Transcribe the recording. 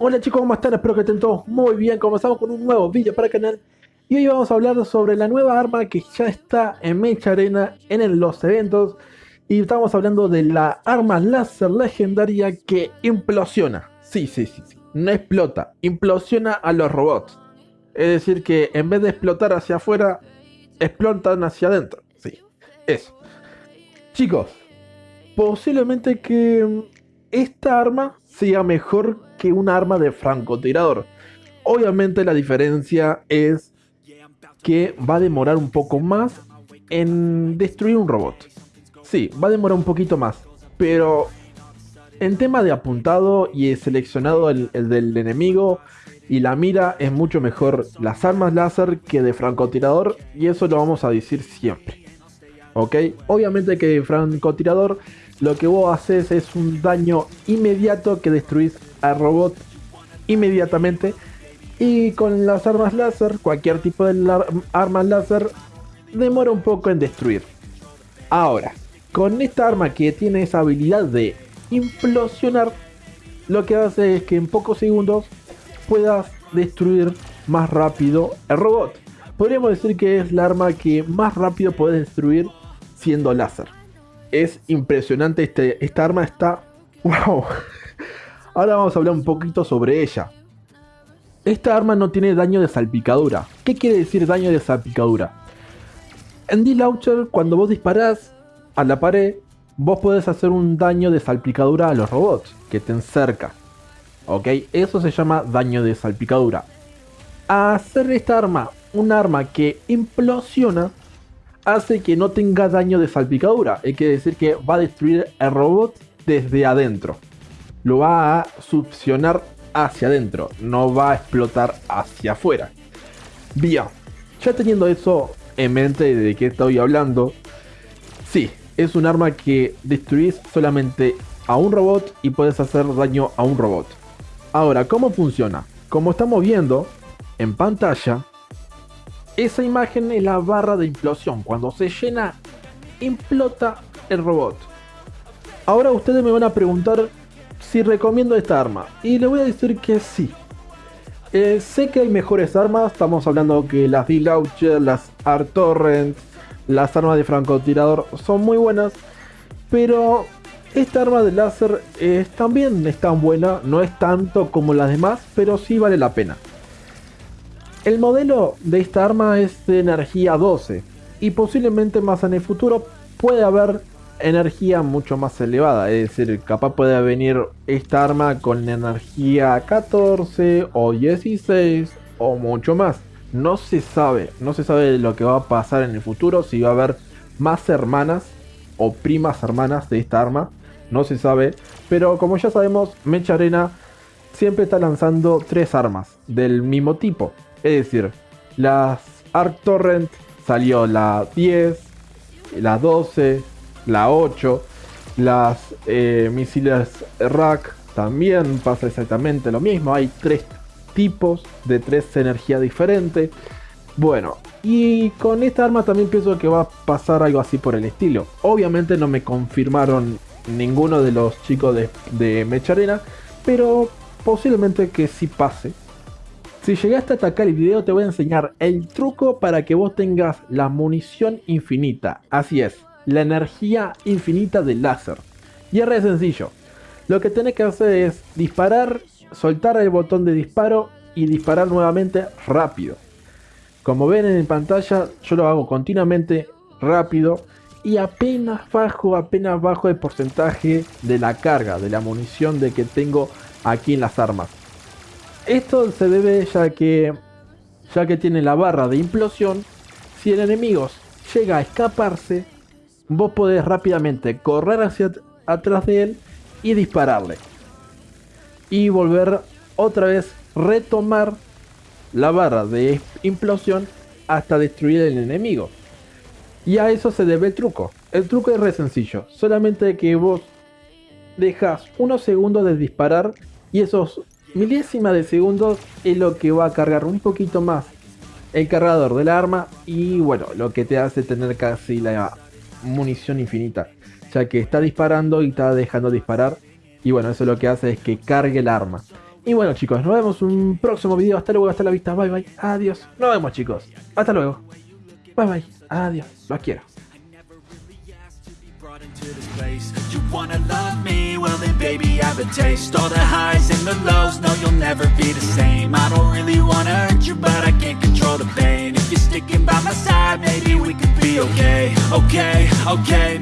Hola chicos, ¿cómo están? Espero que estén todos muy bien. Comenzamos con un nuevo vídeo para el canal. Y hoy vamos a hablar sobre la nueva arma que ya está en Mecha Arena en los eventos. Y estamos hablando de la arma láser legendaria que implosiona. Sí, sí, sí, sí. No explota, implosiona a los robots. Es decir que en vez de explotar hacia afuera, explotan hacia adentro. Sí, eso. Chicos, posiblemente que esta arma sea mejor que un arma de francotirador. Obviamente la diferencia es que va a demorar un poco más en destruir un robot. Sí, va a demorar un poquito más, pero en tema de apuntado y seleccionado el, del enemigo y la mira es mucho mejor las armas láser que de francotirador y eso lo vamos a decir siempre. ¿Ok? Obviamente que francotirador lo que vos haces es un daño inmediato que destruís al robot inmediatamente. Y con las armas láser, cualquier tipo de armas láser, demora un poco en destruir. Ahora, con esta arma que tiene esa habilidad de implosionar, lo que hace es que en pocos segundos puedas destruir más rápido el robot. Podríamos decir que es la arma que más rápido puedes destruir siendo láser es impresionante. Este, esta arma está... ¡Wow! Ahora vamos a hablar un poquito sobre ella. Esta arma no tiene daño de salpicadura. ¿Qué quiere decir daño de salpicadura? En D-Launcher, cuando vos disparás a la pared, vos podés hacer un daño de salpicadura a los robots que te cerca. ¿Ok? Eso se llama daño de salpicadura. hacer esta arma un arma que implosiona, hace que no tenga daño de salpicadura. Es que decir que va a destruir el robot desde adentro. Lo va a succionar hacia adentro. No va a explotar hacia afuera. Bien. Ya teniendo eso en mente de qué estoy hablando. Sí, es un arma que destruís solamente a un robot y puedes hacer daño a un robot. Ahora, ¿cómo funciona? Como estamos viendo en pantalla, esa imagen es la barra de implosión. Cuando se llena, implota el robot. Ahora ustedes me van a preguntar si recomiendo esta arma. Y le voy a decir que sí. Eh, sé que hay mejores armas. Estamos hablando que las D-Launcher, las Art-Torrent, las armas de francotirador son muy buenas. Pero esta arma de láser también es tan buena. No es tanto como las demás, pero sí vale la pena. El modelo de esta arma es de energía 12 y posiblemente más en el futuro puede haber energía mucho más elevada, es decir, capaz puede venir esta arma con energía 14 o 16 o mucho más. No se sabe, no se sabe lo que va a pasar en el futuro, si va a haber más hermanas o primas hermanas de esta arma, no se sabe, pero como ya sabemos, Mecha Arena siempre está lanzando tres armas del mismo tipo. Es decir, las Arc Torrent salió la 10, la 12, la 8. Las eh, misiles Rack también pasa exactamente lo mismo. Hay tres tipos de tres energías diferentes. Bueno, y con esta arma también pienso que va a pasar algo así por el estilo. Obviamente no me confirmaron ninguno de los chicos de, de Mecharena, pero posiblemente que sí pase. Si llegaste a atacar el video te voy a enseñar el truco para que vos tengas la munición infinita. Así es, la energía infinita del láser. Y es re sencillo. Lo que tenés que hacer es disparar, soltar el botón de disparo y disparar nuevamente rápido. Como ven en pantalla, yo lo hago continuamente rápido y apenas bajo, apenas bajo el porcentaje de la carga, de la munición de que tengo aquí en las armas. Esto se debe ya que, ya que tiene la barra de implosión, si el enemigo llega a escaparse, vos podés rápidamente correr hacia atrás de él y dispararle. Y volver otra vez retomar la barra de implosión hasta destruir el enemigo. Y a eso se debe el truco. El truco es re sencillo. Solamente que vos dejas unos segundos de disparar y esos milésima de segundos es lo que va a cargar un poquito más el cargador del arma y bueno, lo que te hace tener casi la munición infinita, ya que está disparando y está dejando disparar y bueno, eso lo que hace es que cargue el arma. Y bueno chicos, nos vemos en un próximo video. Hasta luego, hasta la vista. Bye bye. Adiós. Nos vemos chicos. Hasta luego. Bye bye. Adiós. Los quiero. Okay Okay,